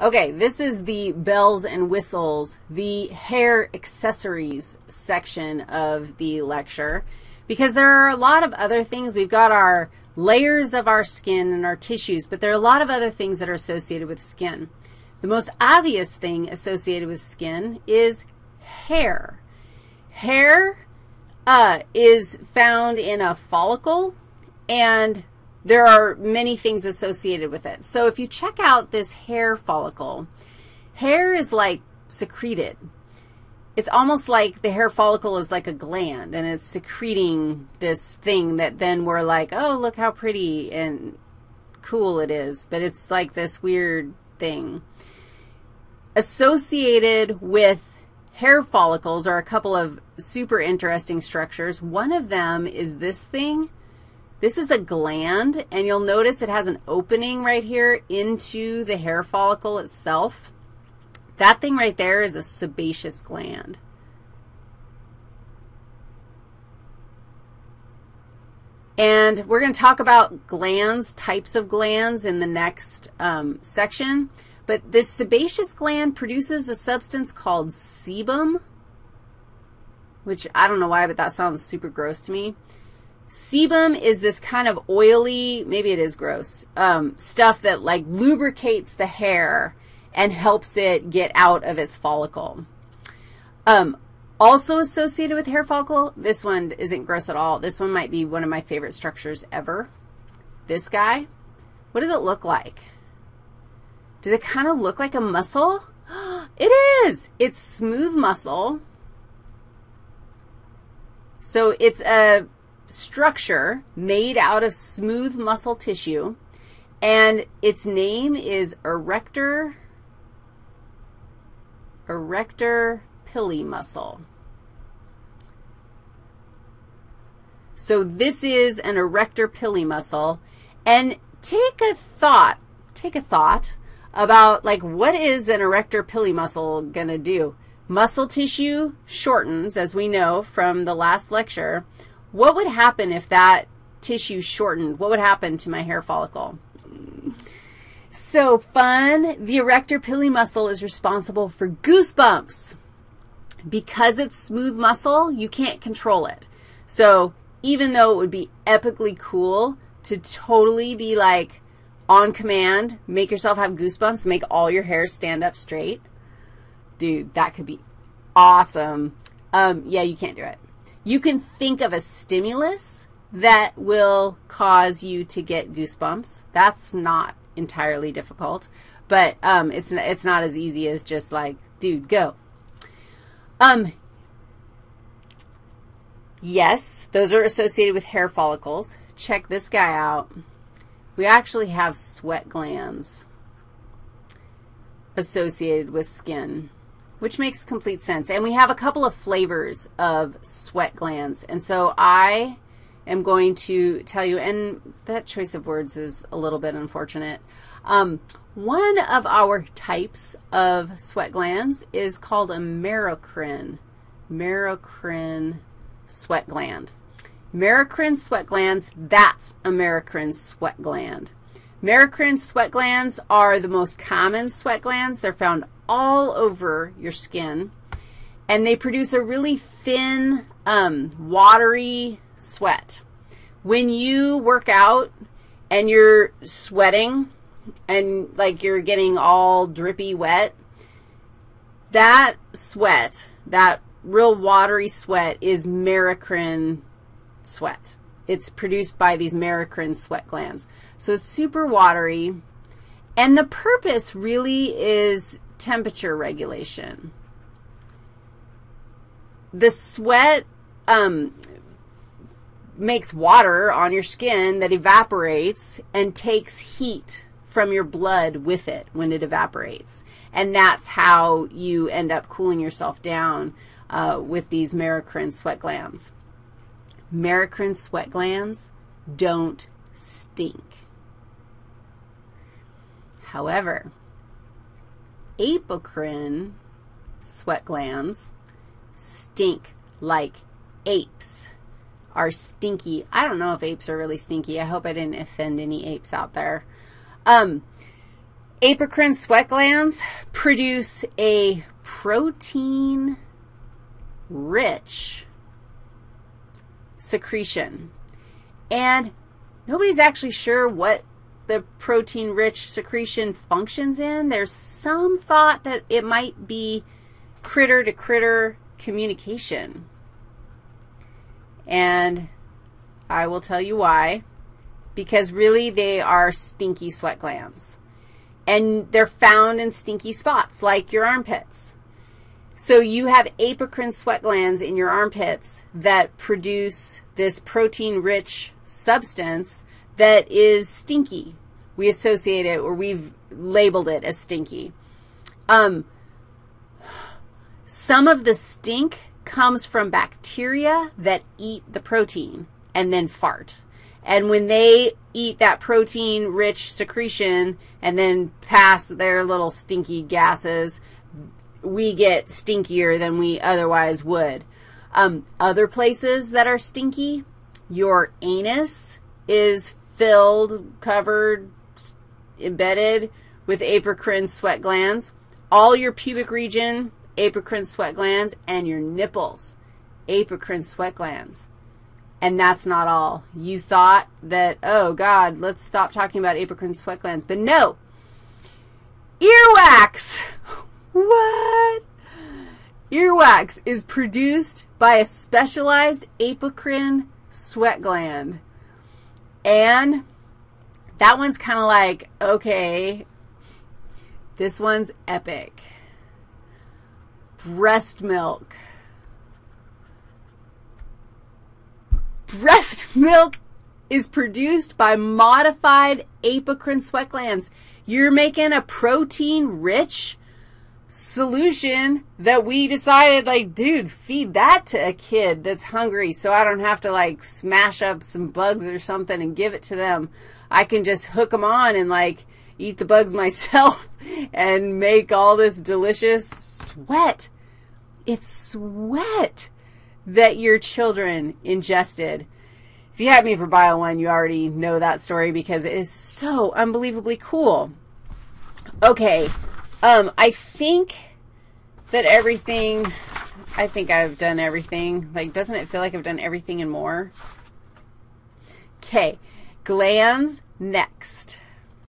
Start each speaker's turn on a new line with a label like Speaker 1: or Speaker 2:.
Speaker 1: Okay, this is the bells and whistles, the hair accessories section of the lecture because there are a lot of other things. We've got our layers of our skin and our tissues, but there are a lot of other things that are associated with skin. The most obvious thing associated with skin is hair. Hair uh, is found in a follicle, and there are many things associated with it. So if you check out this hair follicle, hair is like secreted. It's almost like the hair follicle is like a gland, and it's secreting this thing that then we're like, oh, look how pretty and cool it is. But it's like this weird thing. Associated with hair follicles are a couple of super interesting structures. One of them is this thing this is a gland, and you'll notice it has an opening right here into the hair follicle itself. That thing right there is a sebaceous gland. And we're going to talk about glands, types of glands in the next um, section. But this sebaceous gland produces a substance called sebum, which I don't know why, but that sounds super gross to me. Sebum is this kind of oily, maybe it is gross, um, stuff that like lubricates the hair and helps it get out of its follicle. Um, also associated with hair follicle, this one isn't gross at all. This one might be one of my favorite structures ever. This guy, what does it look like? Does it kind of look like a muscle? It is. It's smooth muscle. So it's a structure made out of smooth muscle tissue, and its name is arrector, arrector pili muscle. So this is an arrector pili muscle, and take a thought, take a thought about, like, what is an arrector pili muscle going to do? Muscle tissue shortens, as we know from the last lecture, what would happen if that tissue shortened? What would happen to my hair follicle? So fun. The arrector pili muscle is responsible for goosebumps. Because it's smooth muscle, you can't control it. So even though it would be epically cool to totally be like on command, make yourself have goosebumps, make all your hair stand up straight, dude, that could be awesome. Um, yeah, you can't do it. You can think of a stimulus that will cause you to get goosebumps. That's not entirely difficult, but um, it's, it's not as easy as just like, dude, go. Um, yes, those are associated with hair follicles. Check this guy out. We actually have sweat glands associated with skin which makes complete sense. And we have a couple of flavors of sweat glands. And so I am going to tell you, and that choice of words is a little bit unfortunate. Um, one of our types of sweat glands is called a merocrine, merocrine sweat gland. Merocrine sweat glands, that's a merocrine sweat gland. Merocrine sweat glands are the most common sweat glands. They're found all over your skin, and they produce a really thin, um, watery sweat. When you work out and you're sweating and like you're getting all drippy wet, that sweat, that real watery sweat is merocrine sweat. It's produced by these merocrine sweat glands. So it's super watery. And the purpose really is temperature regulation. The sweat um, makes water on your skin that evaporates and takes heat from your blood with it when it evaporates. And that's how you end up cooling yourself down uh, with these merocrine sweat glands. Merocrine sweat glands don't stink. However, apocrine sweat glands stink like apes are stinky. I don't know if apes are really stinky. I hope I didn't offend any apes out there. Um, Apocrine sweat glands produce a protein-rich secretion. And nobody's actually sure what the protein-rich secretion functions in. There's some thought that it might be critter-to-critter communication. And I will tell you why. Because really they are stinky sweat glands. And they're found in stinky spots like your armpits. So you have apocrine sweat glands in your armpits that produce this protein-rich substance that is stinky. We associate it or we've labeled it as stinky. Um, some of the stink comes from bacteria that eat the protein and then fart. And when they eat that protein-rich secretion and then pass their little stinky gases, we get stinkier than we otherwise would. Um, other places that are stinky, your anus is filled, covered, embedded with apocrine sweat glands. All your pubic region, apocrine sweat glands, and your nipples, apocrine sweat glands. And that's not all. You thought that, oh, God, let's stop talking about apocrine sweat glands. But no, earwax. What? Earwax is produced by a specialized apocrine sweat gland. And that one's kind of like, okay, this one's epic. Breast milk. Breast milk is produced by modified apocrine sweat glands. You're making a protein-rich solution that we decided, like, dude, feed that to a kid that's hungry so I don't have to, like, smash up some bugs or something and give it to them. I can just hook them on and, like, eat the bugs myself and make all this delicious sweat. It's sweat that your children ingested. If you had me for Bio 1, you already know that story because it is so unbelievably cool. Okay, um, I think that everything, I think I've done everything. Like, doesn't it feel like I've done everything and more? Okay, glands next.